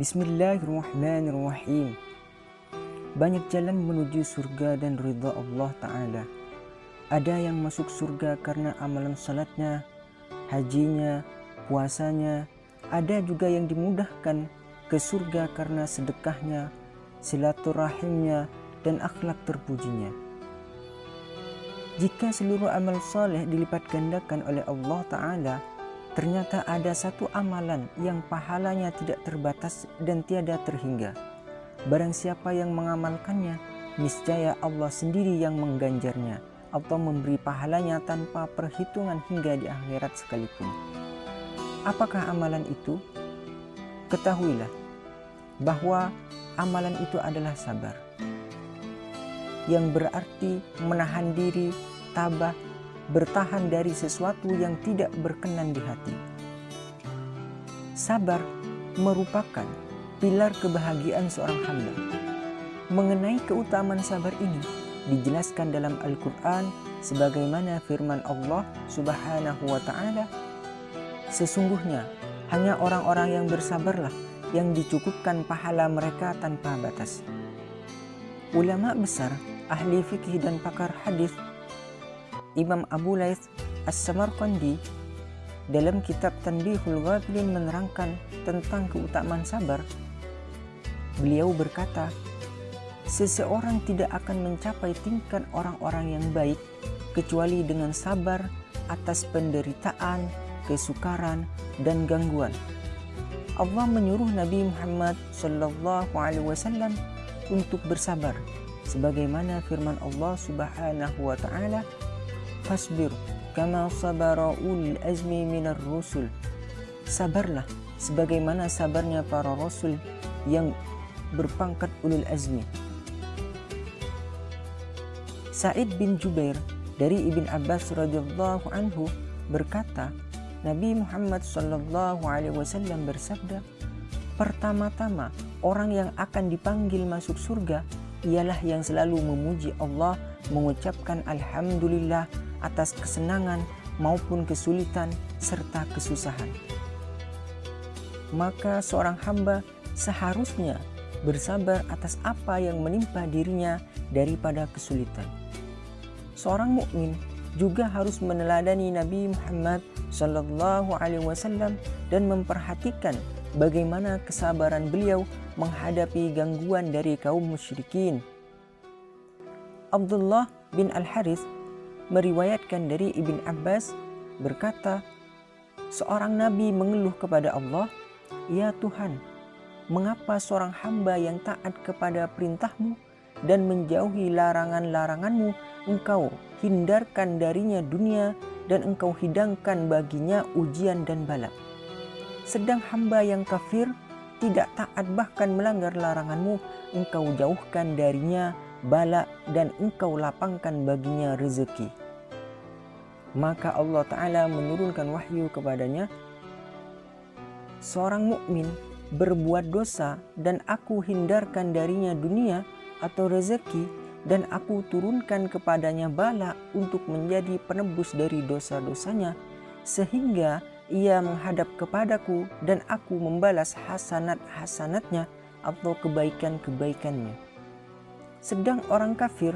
Bismillahirrahmanirrahim. Banyak jalan menuju surga dan ridha Allah Ta'ala. Ada yang masuk surga karena amalan salatnya, hajinya, puasanya. Ada juga yang dimudahkan ke surga karena sedekahnya, silaturahimnya, dan akhlak terpujinya. Jika seluruh amal soleh dilipat gandakan oleh Allah Ta'ala, ternyata ada satu amalan yang pahalanya tidak terbatas dan tiada terhingga. Barang siapa yang mengamalkannya, niscaya Allah sendiri yang mengganjarnya atau memberi pahalanya tanpa perhitungan hingga di akhirat sekalipun. Apakah amalan itu? Ketahuilah bahwa amalan itu adalah sabar. Yang berarti menahan diri, tabah, bertahan dari sesuatu yang tidak berkenan di hati. Sabar merupakan pilar kebahagiaan seorang hamba. Mengenai keutamaan sabar ini, dijelaskan dalam Al-Quran sebagaimana firman Allah subhanahu wa ta'ala Sesungguhnya hanya orang-orang yang bersabarlah yang dicukupkan pahala mereka tanpa batas. Ulama besar, ahli fikih dan pakar hadis Imam Abu Laith As-Samarqandi dalam kitab Tanbihul Ghafilin menerangkan tentang keutamaan sabar. Beliau berkata, Seseorang tidak akan mencapai tingkat orang-orang yang baik kecuali dengan sabar atas penderitaan, kesukaran, dan gangguan. Allah menyuruh Nabi Muhammad Shallallahu Alaihi Wasallam untuk bersabar, sebagaimana firman Allah Subhanahu Wa Taala, "Fasbir kama sabara ul azmi minar rusul." Sabarlah, sebagaimana sabarnya para rasul yang berpangkat ulul azmi. Sa'id bin Jubair dari Ibn Abbas radhiyallahu anhu berkata, Nabi Muhammad Shallallahu alaihi wasallam bersabda, "Pertama-tama orang yang akan dipanggil masuk surga ialah yang selalu memuji Allah, mengucapkan alhamdulillah atas kesenangan maupun kesulitan serta kesusahan." Maka seorang hamba seharusnya bersabar atas apa yang menimpa dirinya daripada kesulitan seorang mukmin juga harus meneladani Nabi Muhammad Shallallahu Alaihi Wasallam dan memperhatikan bagaimana kesabaran beliau menghadapi gangguan dari kaum musyrikin. Abdullah bin Al Harith meriwayatkan dari Ibn Abbas berkata, seorang nabi mengeluh kepada Allah, "Ya Tuhan, mengapa seorang hamba yang taat kepada perintahmu dan menjauhi larangan-laranganmu engkau hindarkan darinya dunia dan engkau hidangkan baginya ujian dan bala. Sedang hamba yang kafir tidak taat bahkan melanggar laranganmu, engkau jauhkan darinya bala dan engkau lapangkan baginya rezeki. Maka Allah Ta'ala menurunkan wahyu kepadanya, Seorang mukmin berbuat dosa dan aku hindarkan darinya dunia atau rezeki dan aku turunkan kepadanya bala untuk menjadi penebus dari dosa-dosanya sehingga ia menghadap kepadaku dan aku membalas hasanat-hasanatnya atau kebaikan-kebaikannya. Sedang orang kafir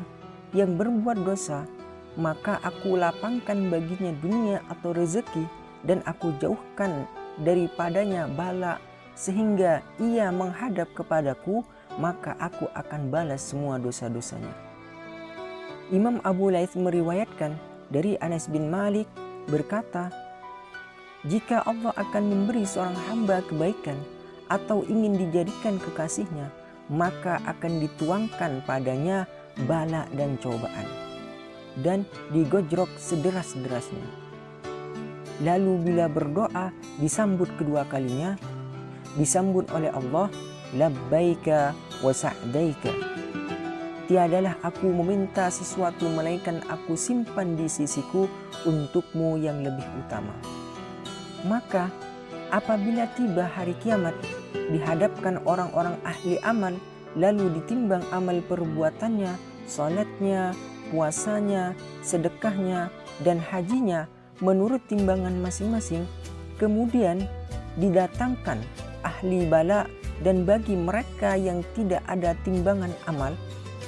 yang berbuat dosa, maka aku lapangkan baginya dunia atau rezeki dan aku jauhkan daripadanya bala sehingga ia menghadap kepadaku maka aku akan balas semua dosa-dosanya. Imam Abu Laith meriwayatkan dari Anas bin Malik berkata, jika Allah akan memberi seorang hamba kebaikan atau ingin dijadikan kekasihnya, maka akan dituangkan padanya bala dan cobaan dan digojrok sederas-derasnya. Lalu bila berdoa disambut kedua kalinya, disambut oleh Allah labbaika wa sa'daika. Tiadalah aku meminta sesuatu melainkan aku simpan di sisiku untukmu yang lebih utama. Maka apabila tiba hari kiamat dihadapkan orang-orang ahli amal lalu ditimbang amal perbuatannya, salatnya, puasanya, sedekahnya, dan hajinya menurut timbangan masing-masing, kemudian didatangkan ahli bala dan bagi mereka yang tidak ada timbangan amal,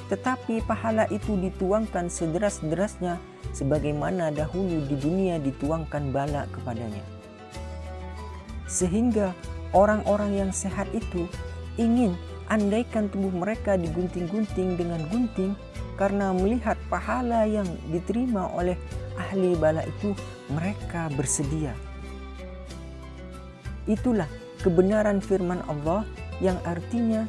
tetapi pahala itu dituangkan sederas-derasnya sebagaimana dahulu di dunia dituangkan bala kepadanya. Sehingga orang-orang yang sehat itu ingin andaikan tubuh mereka digunting-gunting dengan gunting karena melihat pahala yang diterima oleh ahli bala itu mereka bersedia. Itulah kebenaran firman Allah yang artinya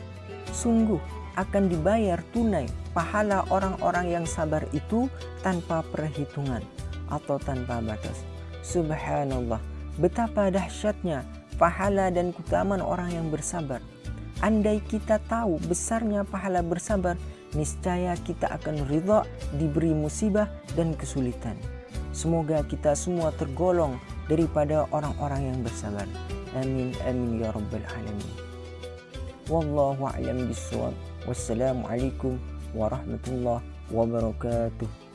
sungguh akan dibayar tunai pahala orang-orang yang sabar itu tanpa perhitungan atau tanpa batas. Subhanallah, betapa dahsyatnya pahala dan keutamaan orang yang bersabar. Andai kita tahu besarnya pahala bersabar, niscaya kita akan ridha diberi musibah dan kesulitan. Semoga kita semua tergolong daripada orang-orang yang bersabar. Amin amin ya rabbal alamin. Wallahu a'lam bishawab. Wassalamualaikum warahmatullahi wabarakatuh.